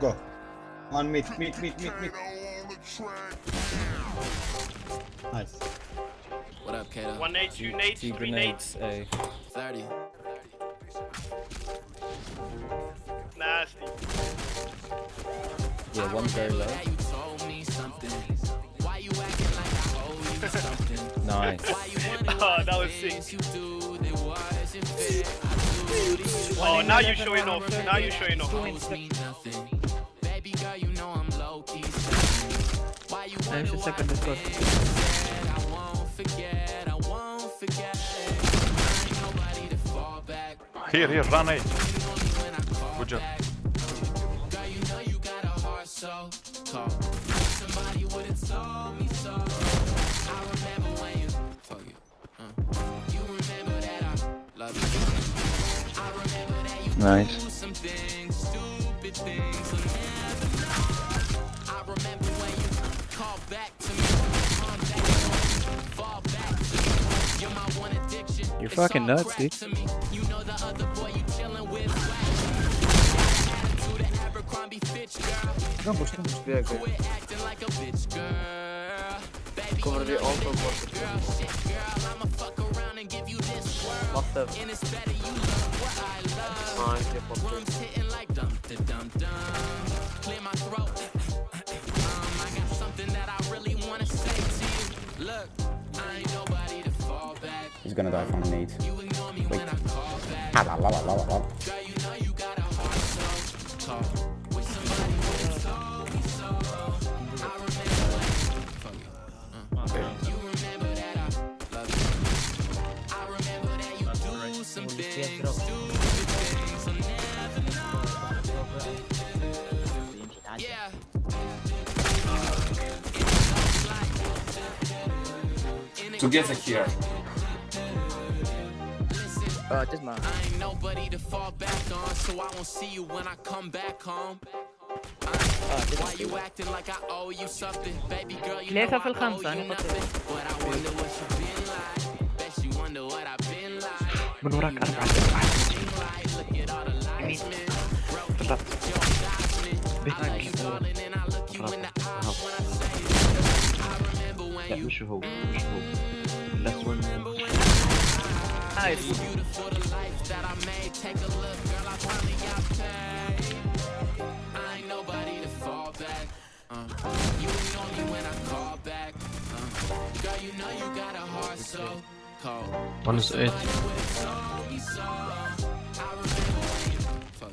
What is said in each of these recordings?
Go. On mid, mid, mid, mid, mid. Nice. What up, Kato? One nade, two nades, Two three nades. grenades, A. 30. Nasty. Yeah, one very low. You told me something. Why you acting like I owe you something? Nice. Why you wanna Oh, that was things sick. you do that wasn't fair? I do to you. Oh, now you're showing off. Now you're showing off. Know I'm low Why you wonder why second is good. I won't forget, I won't forget. Ain't nobody to fall back. Here, here, run A. When I call Good job. Girl, you know you got a heart so cold. Somebody would've told me so. I remember when you fuck it. Uh. You remember that I love you. I remember that you Nice. You're my one addiction. You're fucking nuts, crack dude. You know the other boy you chillin' with. Attitude of Abercrombie Fitch, girl. Don't push, don't push. Yeah, okay. Quit acting like gonna die from need. You ignore me when I call back. Ah, la, la, la, la, la. Girl, you know a heart Uh. You remember that I love you. I remember that you do some things, stupid things. I'll never know. Yeah. Together here. Listen, Uh, this man. I ain't nobody to fall back on, so I won't see you when I come back home. Uh, Why you acting like I owe you something? Baby girl, you know ليه I في الخمسة؟ owe you أنا قلت nothing. But I wonder what you been like. Bet you wonder what I've been like. من وراك أربعة Been like, look at all the lights, man. Broke it, بالضبط. Joe Dodson. I love you, darling, and I look you in the eyes when I say it. I remember when لا you مش هو مش هو last one Nice. beautiful the life that I made. Take a look, girl, I got paid. I ain't nobody to fall back. You ignore me when I call back. Girl, you know you got a heart so cold. one is eight Somebody would've told me so. I remember when you fuck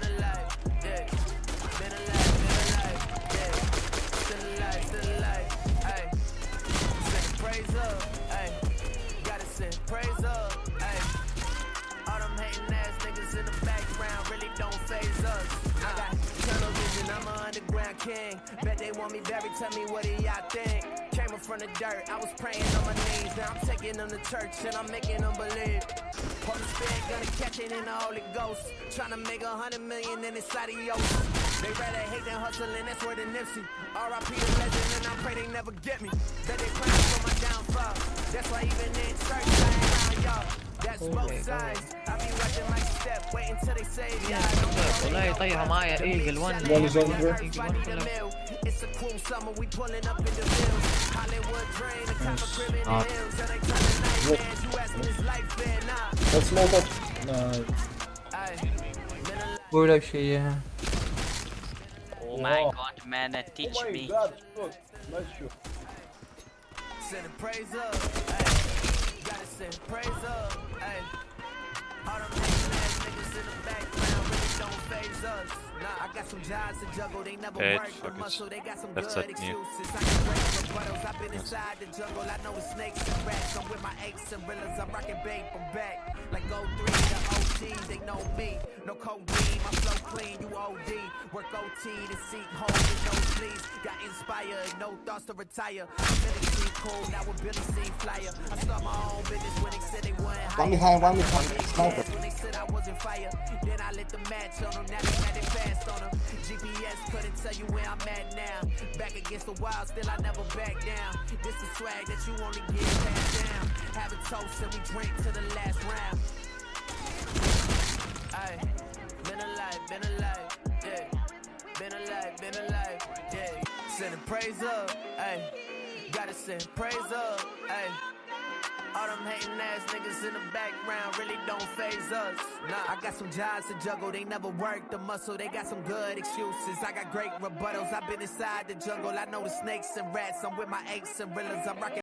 been alive, yeah. Been alive, been alive, yeah. Still alive, still alive, aye. Send praise up, aye. Gotta send praise up, aye. All them hating ass niggas in the background really don't phase us. I got tunnel vision, I'm an underground king. Bet they want me buried, tell me what do y'all think? Came up from the dirt, I was praying on my knees. Taking them to church and I'm making them believe. Holy Spirit gonna catch it in the Holy Ghost. Tryna make a hundred million in this adios. They rather hate than hustle, and that's where the Nipsey. R.I.P. the legend, and I pray they never get me. That they praying for my downfall. That's why even in church, I ain't y'all. That's both sides. I be watching my step, waiting till they say yeah. والله يطيحوا معايا ايجل 1 One is on the ايجل 1 كلهم It's a cool summer, we pulling up in the hills. Hollywood dream, the type of crib in the hills. And they turning nightmares. You asking is life fair? Nah. Let's smoke up. Nice. Aye. Been a بقول لك شيء Oh my god, man, uh, teach me. god, look. Nice shoot. Sending praise up, ay. Gotta send praise up, They got some That's good it, yeah. excuses. I can break rebuttals, I've been inside the jungle, I know it's snakes and rats. I'm with my aches and reelers, I'm rocking bait from back. Like go three, the OGs, they know me. No codeine, my flow clean, you OD. Work OT to seek home with no sleeves. Got inspired, no thoughts to retire. Billy seem cool, now with Billy flyer. I start my own business when they said they weren't high. One behind, one behind, sniper. When they said I wasn't fire, then I lit the match on them, now they had it fast on them. GPS couldn't tell you where I'm at now. Back against the wild, still I never back down. This the swag that you only get passed down. Have a toast and we drink to the last round. Aye, been alive, been alive, yeah. Been alive, been alive, yeah. Sending praise up, ayy. Gotta send praise up, ayy. All them hating ass niggas in the background really don't phase us. Nah, I got some jobs to juggle, they never work the muscle, they got some good excuses. I got great rebuttals, I've been inside the jungle, I know the snakes and rats. I'm with my aches and reelers, I'm rocking.